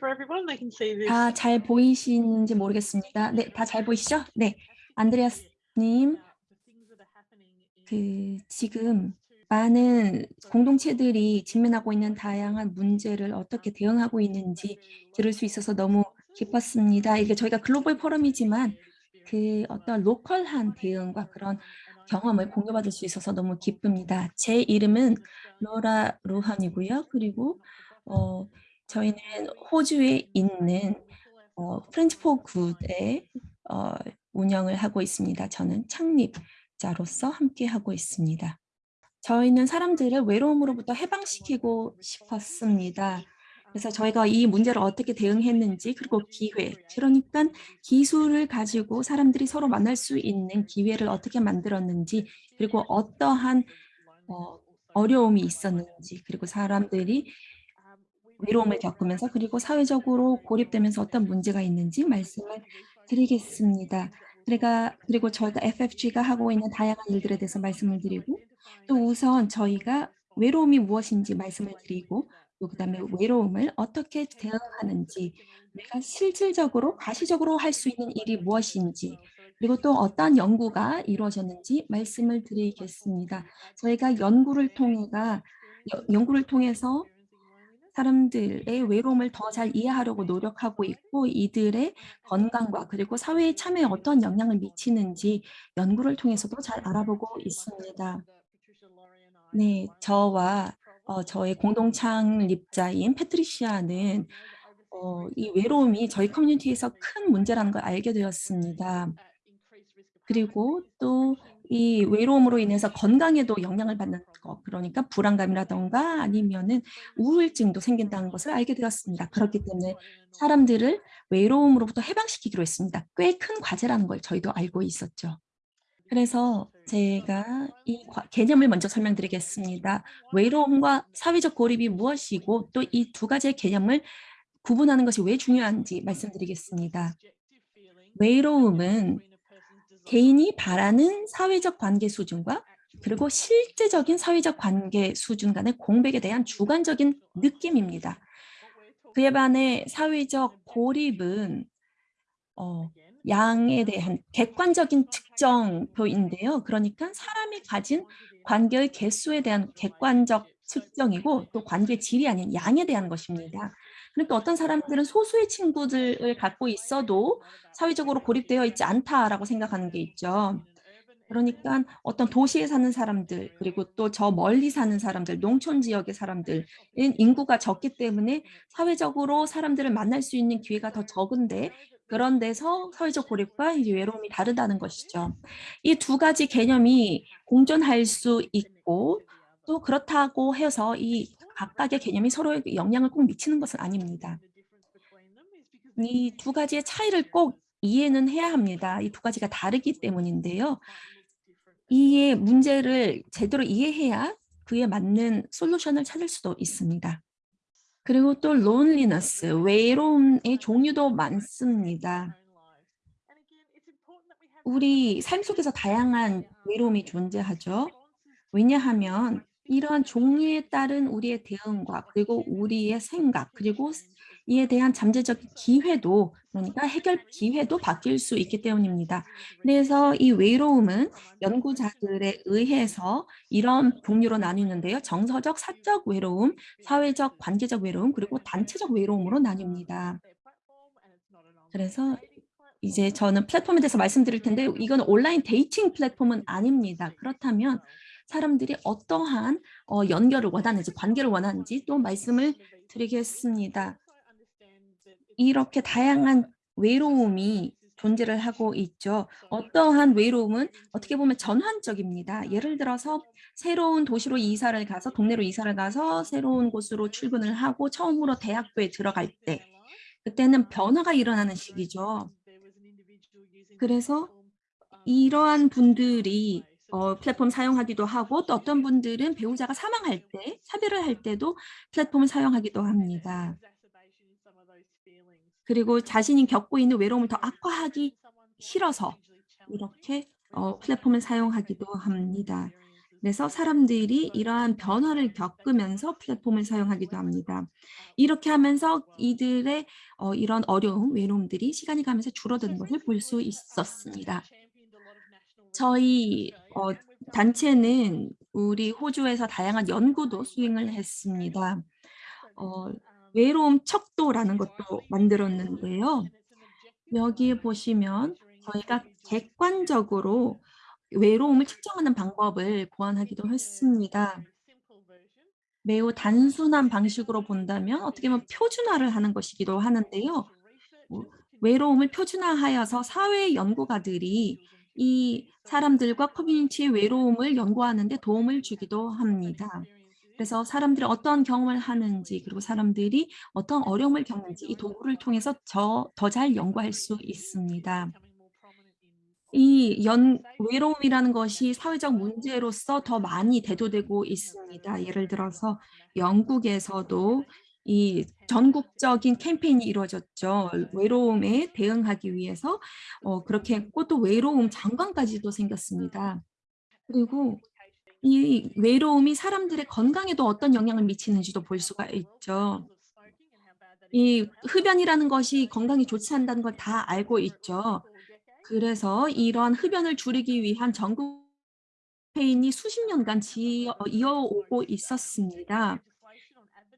for everyone? I can see this. 다 잘 보이시는지 모르겠습니다. 네, 다 잘 보이시죠? 네, 안드레아스님, 그 지금 많은 공동체들이 직면하고 있는 다양한 문제를 어떻게 대응하고 있는지 들을 수 있어서 너무 기뻤습니다. 이게 저희가 글로벌 포럼이지만 그 어떤 로컬한 대응과 그런 경험을 공유받을 수 있어서 너무 기쁩니다. 제 이름은 로라 루한이고요. 그리고 어, 저희는 호주에 있는 어, Friends for Good의 어, 운영을 하고 있습니다. 저는 창립자로서 함께 하고 있습니다. 저희는 사람들을 외로움으로부터 해방시키고 싶었습니다. 그래서 저희가 이 문제를 어떻게 대응했는지 그리고 기회, 그러니까 기술을 가지고 사람들이 서로 만날 수 있는 기회를 어떻게 만들었는지 그리고 어떠한 어, 어려움이 있었는지 그리고 사람들이 외로움을 겪으면서 그리고 사회적으로 고립되면서 어떤 문제가 있는지 말씀을 드리겠습니다. 그러니까 그리고 저희가 FFG가 하고 있는 다양한 일들에 대해서 말씀을 드리고 또 우선 저희가 외로움이 무엇인지 말씀을 드리고 또 그다음에 외로움을 어떻게 대응하는지 우리가 실질적으로 가시적으로 할 수 있는 일이 무엇인지 그리고 또 어떠한 연구가 이루어졌는지 말씀을 드리겠습니다. 저희가 연구를 통해가 연구를 통해서 사람들의 외로움을 더 잘 이해하려고 노력하고 있고 이들의 건강과 그리고 사회의 참여에 어떤 영향을 미치는지 연구를 통해서도 잘 알아보고 있습니다. 네, 저와 어, 저의 공동 창립자인 패트리시아는 어, 이 외로움이 저희 커뮤니티에서 큰 문제라는 걸 알게 되었습니다. 그리고 또 이 외로움으로 인해서 건강에도 영향을 받는 것, 그러니까 불안감이라던가 아니면은 우울증도 생긴다는 것을 알게 되었습니다. 그렇기 때문에 사람들을 외로움으로부터 해방시키기로 했습니다. 꽤 큰 과제라는 걸 저희도 알고 있었죠. 그래서 제가 이 개념을 먼저 설명드리겠습니다. 외로움과 사회적 고립이 무엇이고 또 이 두 가지의 개념을 구분하는 것이 왜 중요한지 말씀드리겠습니다. 외로움은 개인이 바라는 사회적 관계 수준과 그리고 실제적인 사회적 관계 수준 간의 공백에 대한 주관적인 느낌입니다. 그에 반해 사회적 고립은 어, 양에 대한 객관적인 측정표인데요. 그러니까 사람이 가진 관계의 개수에 대한 객관적 측정이고 또 관계 질이 아닌 양에 대한 것입니다. 그러니까 어떤 사람들은 소수의 친구들을 갖고 있어도 사회적으로 고립되어 있지 않다라고 생각하는 게 있죠. 그러니까 어떤 도시에 사는 사람들 그리고 또 저 멀리 사는 사람들 농촌 지역의 사람들은 인구가 적기 때문에 사회적으로 사람들을 만날 수 있는 기회가 더 적은데 그런 데서 사회적 고립과 이제 외로움이 다르다는 것이죠. 이 두 가지 개념이 공존할 수 있고 또 그렇다고 해서 이 각각의 개념이 서로에게 영향을 꼭 미치는 것은 아닙니다. 이 두 가지의 차이를 꼭 이해는 해야 합니다. 이 두 가지가 다르기 때문인데요. 이의 문제를 제대로 이해해야 그에 맞는 솔루션을 찾을 수도 있습니다. 그리고 또 loneliness, 외로움의 종류도 많습니다. 우리 삶 속에서 다양한 외로움이 존재하죠. 왜냐하면 이러한 종류에 따른 우리의 대응과 그리고 우리의 생각 그리고 이에 대한 잠재적인 기회도 그러니까 해결 기회도 바뀔 수 있기 때문입니다. 그래서 이 외로움은 연구자들에 의해서 이런 종류로 나뉘는데요. 정서적, 사적 외로움, 사회적, 관계적 외로움, 그리고 단체적 외로움으로 나뉩니다. 그래서 이제 저는 플랫폼에 대해서 말씀드릴 텐데 이건 온라인 dating 플랫폼은 아닙니다. 그렇다면 사람들이 어떠한 어, 연결을 원하는지 관계를 원하는지 또 말씀을 드리겠습니다. 이렇게 다양한 외로움이 존재를 하고 있죠. 어떠한 외로움은 어떻게 보면 전환적입니다. 예를 들어서 새로운 도시로 이사를 가서 동네로 이사를 가서 새로운 곳으로 출근을 하고 처음으로 대학교에 들어갈 때 그때는 변화가 일어나는 시기죠. 그래서 이러한 분들이 어, 플랫폼 사용하기도 하고 또 어떤 분들은 배우자가 사망할 때 차별을 할 때도 플랫폼을 사용하기도 합니다. 그리고 자신이 겪고 있는 외로움을 더 악화하기 싫어서 이렇게 어, 플랫폼을 사용하기도 합니다. 그래서 사람들이 이러한 변화를 겪으면서 플랫폼을 사용하기도 합니다. 이렇게 하면서 이들의 어 이런 어려움, 외로움들이 시간이 가면서 줄어드는 것을 볼 수 있었습니다. 저희 어 단체는 우리 호주에서 다양한 연구도 수행을 했습니다. 어 외로움 척도라는 것도 만들었는데요. 여기에 보시면 저희가 객관적으로 외로움을 측정하는 방법을 고안하기도 했습니다. 매우 단순한 방식으로 본다면 어떻게 보면 표준화를 하는 것이기도 하는데요. 뭐 외로움을 표준화하여서 사회 연구가들이 이 사람들과 커뮤니티의 외로움을 연구하는 데 도움을 주기도 합니다. 그래서 사람들이 어떤 경험을 하는지 그리고 사람들이 어떤 어려움을 겪는지 이 도구를 통해서 저더잘 연구할 수 있습니다. 이 연 외로움이라는 것이 사회적 문제로서 더 많이 대두되고 있습니다. 예를 들어서 영국에서도 이 전국적인 캠페인이 이루어졌죠. 외로움에 대응하기 위해서 어 그렇게 했고 또 외로움 장관까지도 생겼습니다. 그리고 이 외로움이 사람들의 건강에도 어떤 영향을 미치는지도 볼 수가 있죠. 이 흡연이라는 것이 건강에 좋지 않다는 걸 다 알고 있죠. 그래서 이런 흡연을 줄이기 위한 전국 캠페인이 수십 년간 지어 이어오고 있었습니다.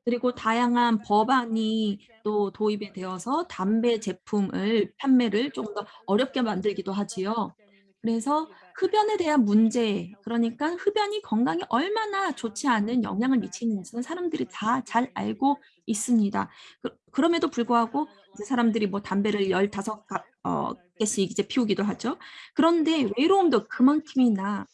그리고 다양한 법안이 또 도입이 되어서 담배 제품을 판매를 좀더 어렵게 만들기도 하지요. 그래서 흡연에 대한 문제 그러니까 흡연이 건강에 얼마나 좋지 않은 영향을 미치는지는 사람들이 다 잘 알고 있습니다. 그 그럼에도 불구하고 사람들이 뭐 담배를 15가어 개씩 이제 피우기도 하죠. 그런데 외로움도 그만큼이나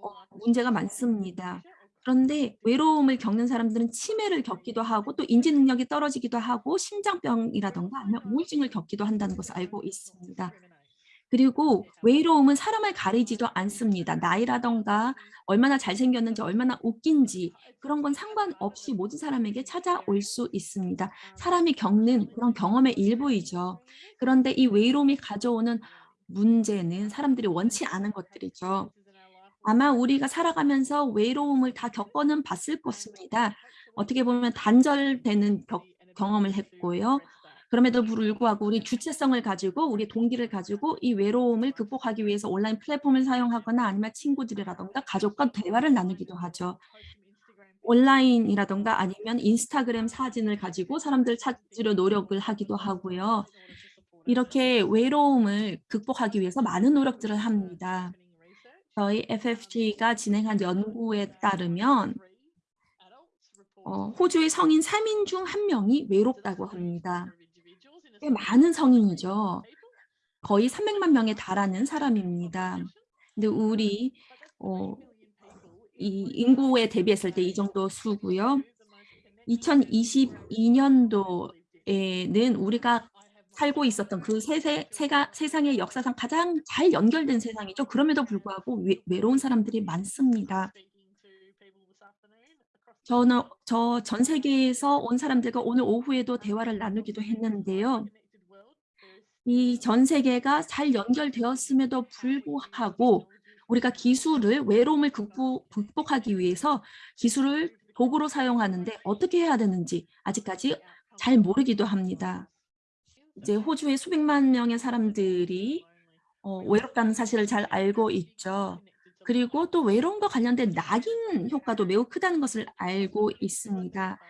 어 문제가 많습니다. 그런데 외로움을 겪는 사람들은 치매를 겪기도 하고 또 인지 능력이 떨어지기도 하고 심장병이라든가 아니면 우울증을 겪기도 한다는 것을 알고 있습니다. 그리고 외로움은 사람을 가리지도 않습니다. 나이라든가 얼마나 잘생겼는지 얼마나 웃긴지 그런 건 상관없이 모든 사람에게 찾아올 수 있습니다. 사람이 겪는 그런 경험의 일부이죠. 그런데 이 외로움이 가져오는 문제는 사람들이 원치 않은 것들이죠. 아마 우리가 살아가면서 외로움을 다 겪어는 봤을 것입니다. 어떻게 보면 단절되는 겨 경험을 했고요. 그럼에도 불구하고 우리 주체성을 가지고 우리 동기를 가지고 이 외로움을 극복하기 위해서 온라인 플랫폼을 사용하거나 아니면 친구들이라든가 가족과 대화를 나누기도 하죠. 온라인이라든가 아니면 인스타그램 사진을 가지고 사람들을 찾으려 노력을 하기도 하고요. 이렇게 외로움을 극복하기 위해서 많은 노력들을 합니다. 저희 FFT가 진행한 연구에 따르면 어 호주의 성인 3인 중 1 명이 외롭다고 합니다. 꽤 많은 성인이죠. 거의 300만 명에 달하는 사람입니다. 근데 우리 어 이 인구에 대비했을 때 이 정도 수고요. 2022 년도에는 우리가 살고 있었던 그 세세 세가 세상의 역사상 가장 잘 연결된 세상이죠. 그럼에도 불구하고 외 외로운 사람들이 많습니다. 저는 저 전 세계에서 온 사람들과 오늘 오후에도 대화를 나누기도 했는데요. 이 전 세계가 잘 연결되었음에도 불구하고 우리가 기술을 외로움을 극복 극복하기 위해서 기술을 도구로 사용하는데 어떻게 해야 되는지 아직까지 잘 모르기도 합니다. 이제 호주의 수백만 명의 사람들이 어 외롭다는 사실을 잘 알고 있죠. 그리고 또 외로움과 관련된 낙인 효과도 매우 크다는 것을 알고 있습니다.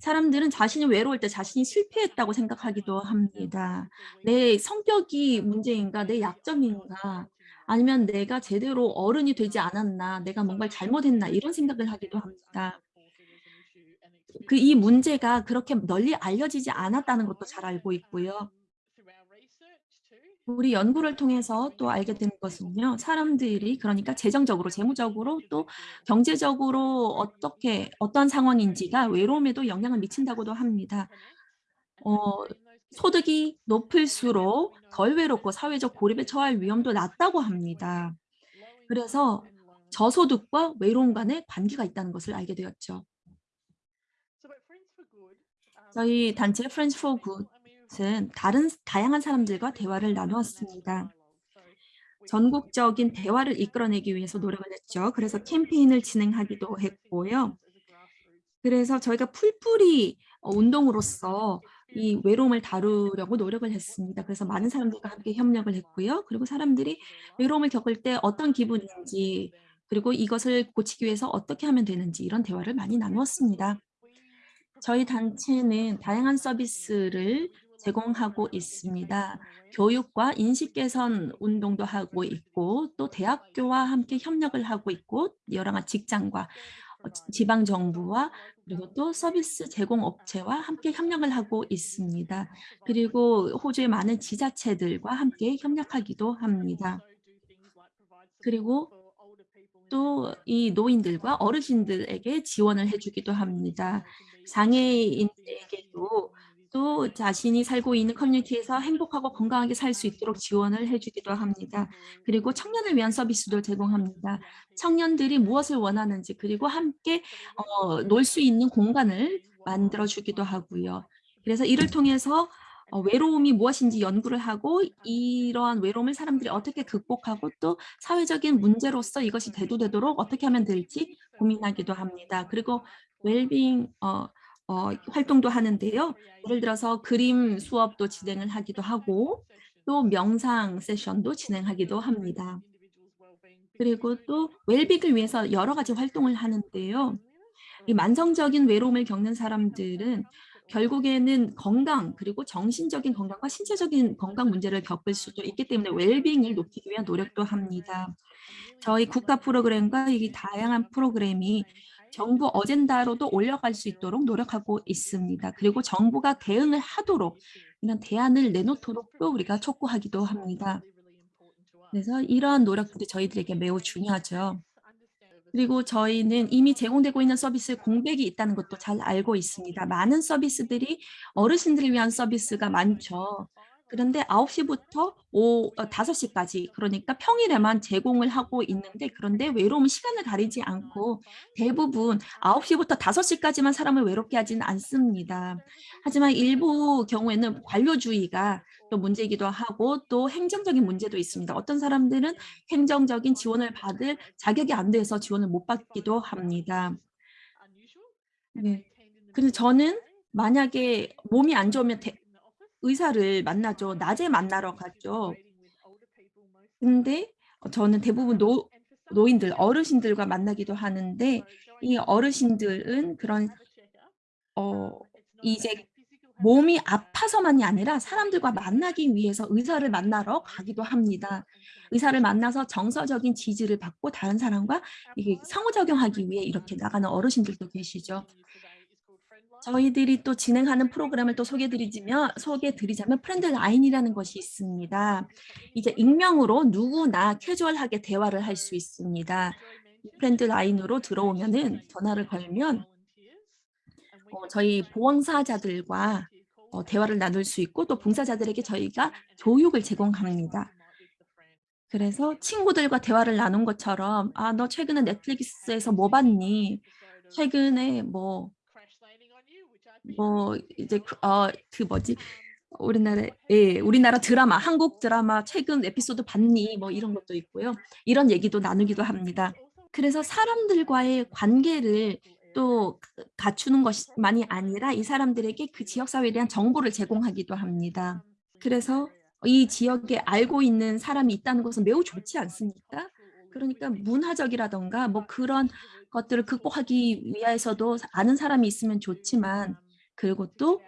사람들은 자신이 외로울 때 자신이 실패했다고 생각하기도 합니다. '내 성격이 문제인가? 내 약점인가? 아니면 내가 제대로 어른이 되지 않았나? 내가 뭔가를 잘못했나?' 이런 생각을 하기도 합니다. 그 이 문제가 그렇게 널리 알려지지 않았다는 것도 잘 알고 있고요. 우리 연구를 통해서 또 알게 된 것은요. 사람들이 그러니까 재정적으로 재무적으로 또 경제적으로 어떻게 어떤 상황인지가 외로움에도 영향을 미친다고도 합니다. 어 소득이 높을수록 덜 외롭고 사회적 고립에 처할 위험도 낮다고 합니다. 그래서 저소득과 외로움 간의 관계가 있다는 것을 알게 되었죠. 저희 단체 Friends for Good은 다른 다양한 사람들과 대화를 나누었습니다. 전국적인 대화를 이끌어내기 위해서 노력을 했죠. 그래서 캠페인을 진행하기도 했고요. 그래서 저희가 풀뿌리 어 운동으로서 이 외로움을 다루려고 노력을 했습니다. 그래서 많은 사람들과 함께 협력을 했고요. 그리고 사람들이 외로움을 겪을 때 어떤 기분인지 그리고 이것을 고치기 위해서 어떻게 하면 되는지 이런 대화를 많이 나누었습니다. 저희 단체는 다양한 서비스를 제공하고 있습니다. 교육과 인식 개선 운동도 하고 있고 또 대학교와 함께 협력을 하고 있고 여러 가지 직장과 어지 지방 정부와 그리고 또 서비스 제공 업체와 함께 협력을 하고 있습니다. 그리고 호주의 많은 지자체들과 함께 협력하기도 합니다. 그리고 또 이 노인들과 어르신들에게 지원을 해 주기도 합니다. 장애인에게도 또 자신이 살고 있는 커뮤니티에서 행복하고 건강하게 살 수 있도록 지원을 해 주기도 합니다. 그리고 청년을 위한 서비스도 제공합니다. 청년들이 무엇을 원하는지 그리고 함께 어 놀 수 있는 공간을 만들어 주기도 하고요. 그래서 이를 통해서 어 외로움이 무엇인지 연구를 하고 이러한 외로움을 사람들이 어떻게 극복하고 또 사회적인 문제로서 이것이 대두되도록 어떻게 하면 될지 고민하기도 합니다. 그리고 웰빙 어 어 활동도 하는데요. 예를 들어서 그림 수업도 진행을 하기도 하고 또 명상 세션도 진행하기도 합니다. 그리고 또 웰빙을 위해서 여러 가지 활동을 하는데요. 이 만성적인 외로움을 겪는 사람들은 결국에는 건강 그리고 정신적인 건강과 신체적인 건강 문제를 겪을 수도 있기 때문에 웰빙을 높이기 위한 노력도 합니다. 저희 국가 프로그램과 이 다양한 프로그램이 정부 어젠다로도 올라갈 수 있도록 노력하고 있습니다. 그리고 정부가 대응을 하도록 이런 대안을 내놓도록 또 우리가 촉구하기도 합니다. 그래서 이러한 노력들이 저희들에게 매우 중요하죠. 그리고 저희는 이미 제공되고 있는 서비스에 공백이 있다는 것도 잘 알고 있습니다. 많은 서비스들이 어르신들을 위한 서비스가 많죠. 그런데 9 시부터 오어5 시까지 그러니까 평일에만 제공을 하고 있는데 그런데 외로움은 시간을 가리지 않고 대부분 9 시부터 5 시까지만 사람을 외롭게 하지는 않습니다. 하지만 일부 경우에는 관료주의가 또 문제이기도 하고 또 행정적인 문제도 있습니다. 어떤 사람들은 행정적인 지원을 받을 자격이 안 돼서 지원을 못 받기도 합니다. 네. 근데 저는 만약에 몸이 안 좋으면 대 의사를 만나죠. 낮에 만나러 가죠. 근데 어 저는 대부분 노 노인들 어르신들과 만나기도 하는데 이 어르신들은 그런 어 이제 몸이 아파서만이 아니라 사람들과 만나기 위해서 의사를 만나러 가기도 합니다. 의사를 만나서 정서적인 지지를 받고 다른 사람과 이게 상호작용하기 위해 이렇게 나가는 어르신들도 계시죠. 저희들이 또 진행하는 프로그램을 또 소개해 드리지면 소개해 드리자면 Friend Line이라는 것이 있습니다. 이제 익명으로 누구나 캐주얼하게 대화를 할 수 있습니다. 이 Friend Line으로 들어오면은 전화를 걸면 어 저희 봉사자들과 어 대화를 나눌 수 있고 또 봉사자들에게 저희가 교육을 제공합니다. 그래서 친구들과 대화를 나눈 것처럼 "아 너 최근에 넷플릭스에서 뭐 봤니? 최근에 뭐" 뭐 이제 그어그 뭐지? 우리나라의 예 우리나라 드라마 한국 드라마 최근 에피소드 봤니? 뭐 이런 것도 있고요. 이런 얘기도 나누기도 합니다. 그래서 사람들과의 관계를 또그 갖추는 것이 만이 아니라 이 사람들에게 그 지역 사회에 대한 정보를 제공하기도 합니다. 그래서 이 지역에 알고 있는 사람이 있다는 것은 매우 좋지 않습니까? 그러니까 문화적이라든가 뭐 그런 것들을 극복하기 위해서도 사 아는 사람이 있으면 좋지만 그리고 또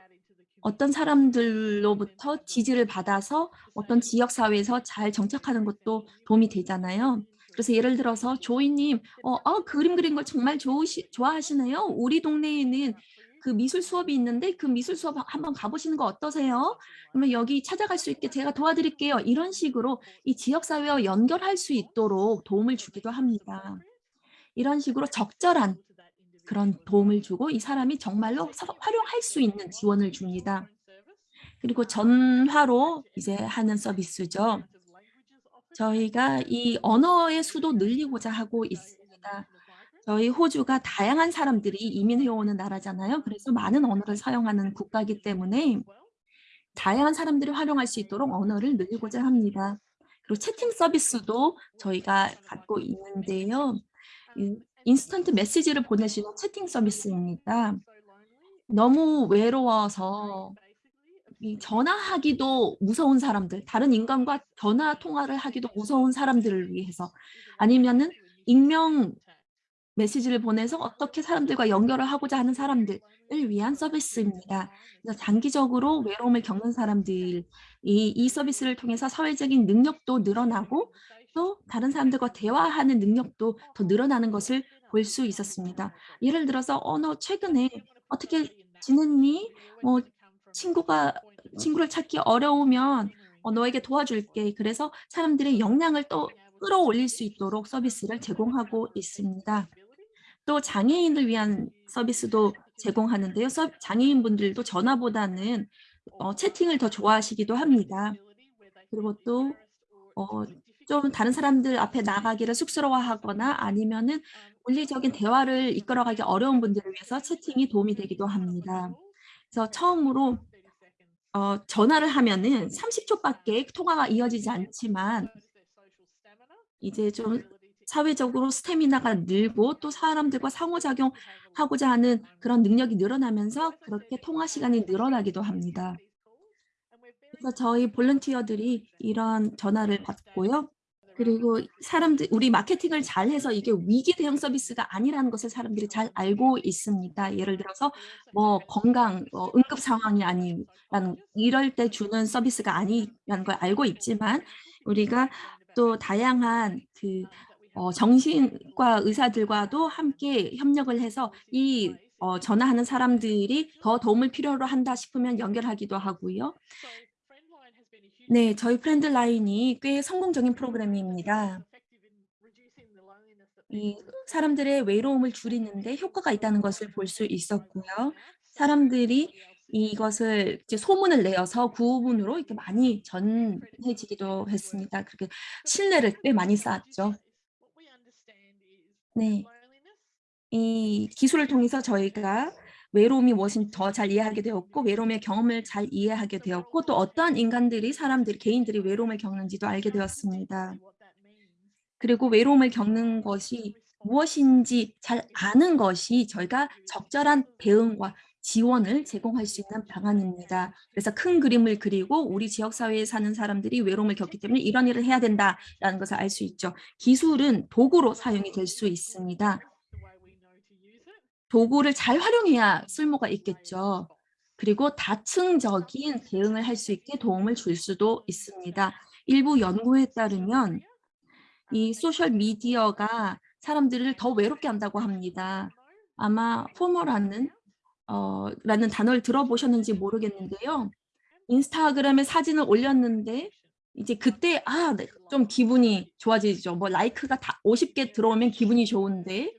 어떤 사람들로부터 지지를 받아서 어떤 지역 사회에서 잘 정착하는 것도 도움이 되잖아요. 그래서 예를 들어서 "조이 님어아 그림 그리는 걸 정말 좋으시 좋아하시네요. 우리 동네에는 그 미술 수업이 있는데 그 미술 수업 하 한번 가 보시는 거 어떠세요? 그러면 여기 찾아갈 수 있게 제가 도와드릴게요." 이런 식으로 이 지역 사회와 연결할 수 있도록 도움을 주기도 합니다. 이런 식으로 적절한 그런 도움을 주고 이 사람이 정말로 서 활용할 수 있는 지원을 줍니다. 그리고 전화로 이제 하는 서비스죠. 저희가 이 언어의 수도 늘리고자 하고 있습니다. 저희 호주가 다양한 사람들이 이민해 오는 나라잖아요. 그래서 많은 언어를 사용하는 국가이기 때문에 다양한 사람들이 활용할 수 있도록 언어를 늘리고자 합니다. 그리고 채팅 서비스도 저희가 갖고 있는데요. 이 인스턴트 메시지를 보내시는 채팅 서비스입니다. 너무 외로워서 이 전화하기도 무서운 사람들, 다른 인간과 전화 통화를 하기도 무서운 사람들을 위해서 아니면은 익명 메시지를 보내서 어떻게 사람들과 연결을 하고자 하는 사람들을 위한 서비스입니다. 그래서 장기적으로 외로움을 겪는 사람들이 이 서비스를 통해서 사회적인 능력도 늘어나고 또 다른 사람들과 대화하는 능력도 더 늘어나는 것을 볼 수 있었습니다. 예를 들어서 "어 너 최근에 어떻게 지냈니? 뭐 친구가 친구를 찾기 어려우면 어 너에게 도와줄게." 그래서 사람들의 역량을 또 끌어올릴 수 있도록 서비스를 제공하고 있습니다. 또 장애인을 위한 서비스도 제공하는데요. 서 장애인분들도 전화보다는 어 채팅을 더 좋아하시기도 합니다. 그리고 또 어 좀 다른 사람들 앞에 나가기를 쑥스러워하거나 아니면은 물리적인 대화를 이끌어가기 어려운 분들을 위해서 채팅이 도움이 되기도 합니다. 그래서 처음으로 어 전화를 하면은 30 초밖에 통화가 이어지지 않지만 이제 좀 사회적으로 스태미나가 늘고 또 사람들과 상호작용하고자 하는 그런 능력이 늘어나면서 그렇게 통화 시간이 늘어나기도 합니다. 그래서 저희 볼런티어들이 이런 전화를 받고요. 그리고 사람들 우리 마케팅을 잘 해서 이게 위기 대응 서비스가 아니라는 것을 사람들이 잘 알고 있습니다. 예를 들어서 뭐 건강 어 응급 상황이 아니라는 이럴 때 주는 서비스가 아니라는 걸 알고 있지만 우리가 또 다양한 그 어 정신과 의사들과도 함께 협력을 해서 이 어 전화하는 사람들이 더 도움을 필요로 한다 싶으면 연결하기도 하고요. 네. 저희 프렌들라인이 꽤 성공적인 프로그램입니다. 이 사람들의 외로움을 줄이는 데 효과가 있다는 것을 볼 수 있었고요. 사람들이 이것을 이제 소문을 내어서 구문으로 이렇게 많이 전해지기도 했습니다. 그렇게 신뢰를 꽤 많이 쌓았죠. 네. 이 기술을 통해서 저희가 외로움이 무엇인지 더 잘 이해하게 되었고 외로움의 경험을 잘 이해하게 되었고 또 어떠한 인간들이 사람들이 개인들이 외로움을 겪는지도 알게 되었습니다. 그리고 외로움을 겪는 것이 무엇인지 잘 아는 것이 저희가 적절한 대응과 지원을 제공할 수 있는 방안입니다. 그래서 큰 그림을 그리고 우리 지역 사회에 사는 사람들이 외로움을 겪기 때문에 '이런 일을 해야 된다.'라는 것을 알 수 있죠. 기술은 도구로 사용이 될 수 있습니다. 도구를 잘 활용해야 쓸모가 있겠죠. 그리고 다층적인 대응을 할 수 있게 도움을 줄 수도 있습니다. 일부 연구에 따르면 이 소셜 미디어가 사람들을 더 외롭게 한다고 합니다. 아마 포모라는 어 라는 단어를 들어보셨는지 모르겠는데요. 인스타그램에 사진을 올렸는데 이제 그때 아네좀 기분이 좋아지죠. 뭐 라이크가 다 50개 들어오면 기분이 좋은데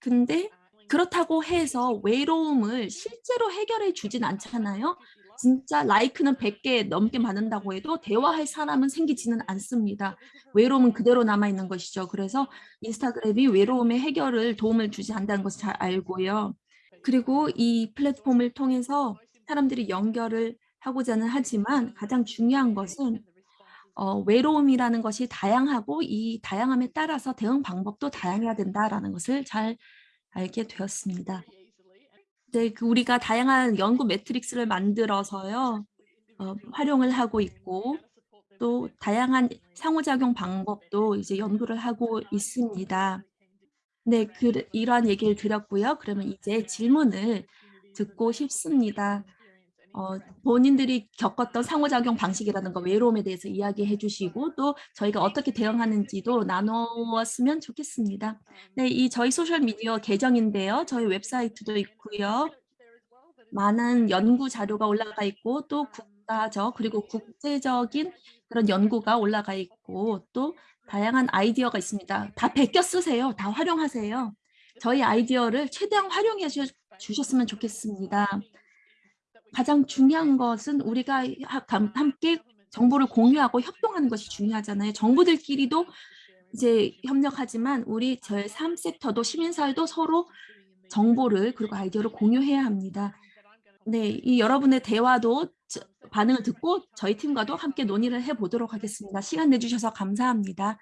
근데 그렇다고 해서 외로움을 실제로 해결해 주진 않잖아요. 진짜 라이크는 100개 넘게 받는다고 해도 대화할 사람은 생기지는 않습니다. 외로움은 그대로 남아 있는 것이죠. 그래서 인스타그램이 외로움의 해결을 도움을 주지 않는다는 것을 잘 알고요. 그리고 이 플랫폼을 통해서 사람들이 연결을 하고자는 하지만 가장 중요한 것은 어 외로움이라는 것이 다양하고 이 다양함에 따라서 대응 방법도 다양해야 된다라는 것을 잘 알게 되었습니다. 네. 그 우리가 다양한 연구 매트릭스를 만들어서요. 어 활용을 하고 있고 또 다양한 상호작용 방법도 이제 연구를 하고 있습니다. 네. 그 이러한 얘기를 드렸고요. 그러면 이제 질문을 듣고 싶습니다. 어 본인들이 겪었던 상호작용 방식이라든가 외로움에 대해서 이야기해 주시고 또 저희가 어떻게 대응하는지도 나누었으면 좋겠습니다. 네. 이 저희 소셜 미디어 계정인데요. 저희 웹사이트도 있고요. 많은 연구 자료가 올라가 있고 또 국가적 그리고 국제적인 그런 연구가 올라가 있고 또 다양한 아이디어가 있습니다. 다 베껴 쓰세요. 다 활용하세요. 저희 아이디어를 최대한 활용해 주 주셨으면 좋겠습니다. 가장 중요한 것은 우리가 함께 정보를 공유하고 협동하는 것이 중요하잖아요. 정부들끼리도 이제 협력하지만 우리 제3 섹터도 시민사회도 서로 정보를 그리고 아이디어를 공유해야 합니다. 네. 이 여러분의 대화도 저 반응을 듣고 저희 팀과도 함께 논의를 해 보도록 하겠습니다. 시간 내 주셔서 감사합니다.